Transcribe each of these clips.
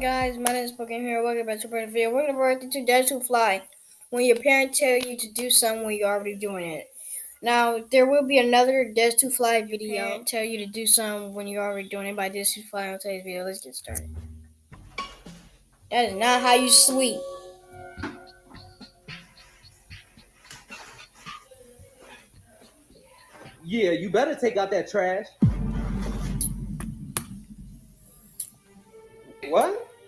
guys, my name is Pokemon here. Welcome back to another video. We're gonna work into Dare to Fly. When your parents tell you to do something when you're already doing it. Now there will be another Dare to Fly video. Parent tell you to do something when you're already doing it by Dare to Fly on today's video. Let's get started. That is not how you sleep. Yeah, you better take out that trash.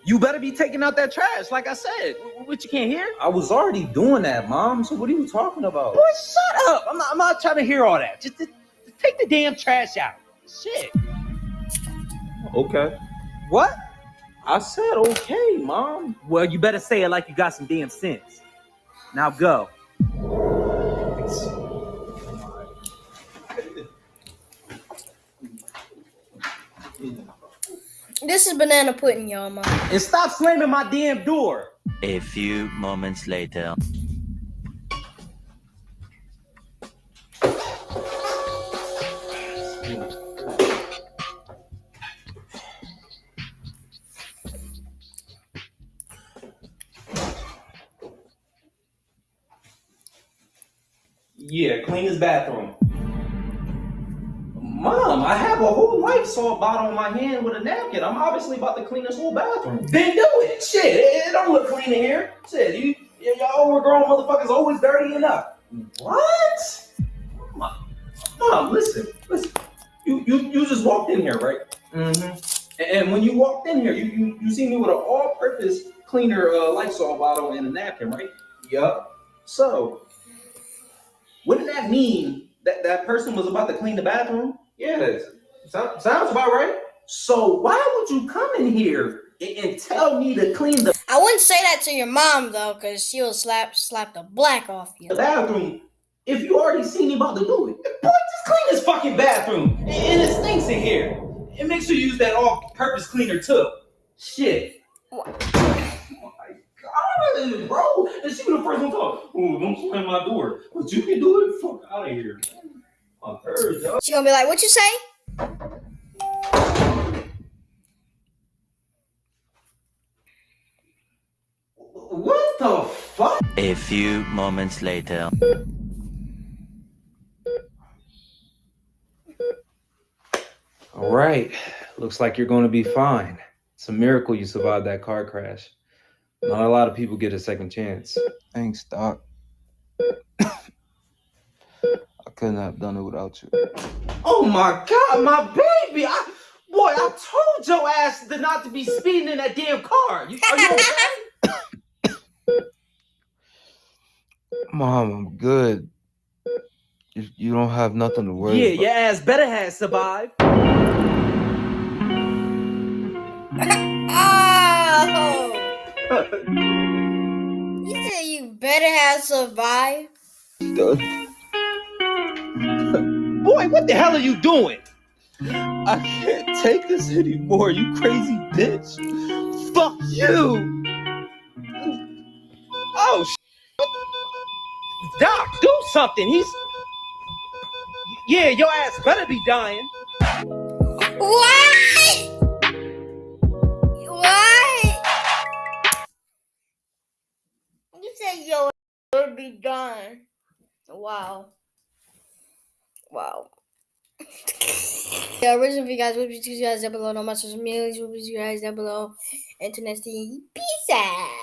You better be taking out that trash, like I said. What you can't hear? I was already doing that, Mom. So what are you talking about? Boy, shut up. I'm not, I'm not trying to hear all that. Just, just, just take the damn trash out. Shit. Okay. What? I said okay, Mom. Well, you better say it like you got some damn sense. Now go. This is banana pudding, y'all, mom. And stop slamming my damn door. A few moments later. Yeah, clean his bathroom. Mom, I have a whole Lysol bottle in my hand with a napkin. I'm obviously about to clean this whole bathroom. Then do it. Shit, it, it don't look clean in here. Shit, you, y'all overgrown motherfuckers always dirty enough. What? Mom, Mom, listen, listen. You, you, you just walked in here, right? Mm-hmm. And, and when you walked in here, you, you, you see me with an all-purpose cleaner uh, Lysol bottle and a napkin, right? Yup. So, wouldn't that mean that that person was about to clean the bathroom? Yes. So- sounds about right. So why would you come in here and, and tell me to clean the I wouldn't say that to your mom though, cause she'll slap slap the black off you. bathroom if you already seen me about to do it? Boy, just clean this fucking bathroom. And, and it stinks in here. And make sure you use that all-purpose cleaner too. Shit. What? Oh my god, bro. And she was the first one to talk. Oh, don't slam my door. But you can do it. Fuck out of here. My third, dog. She gonna be like, "What you say?" What the fuck? A few moments later. All right. Looks like you're going to be fine. It's a miracle you survived that car crash. Not a lot of people get a second chance. Thanks, Doc. I couldn't have done it without you. Oh my god, my baby! I, boy, I told your ass to not to be speeding in that damn car. You, are you okay? Mom, I'm good. You, you don't have nothing to worry yeah, about. your ass better have survived. Oh! You said you better have survived. Boy, what the hell are you doing? I can't take this anymore, you crazy bitch. Fuck you! Oh, sh- Doc, do something. He's. Yeah, your ass better be dying. What? What? You said yo would be done. Wow. Wow. yeah, original for you guys, what you guys down below, no my social medias, what you guys down below, and to internet Peace out.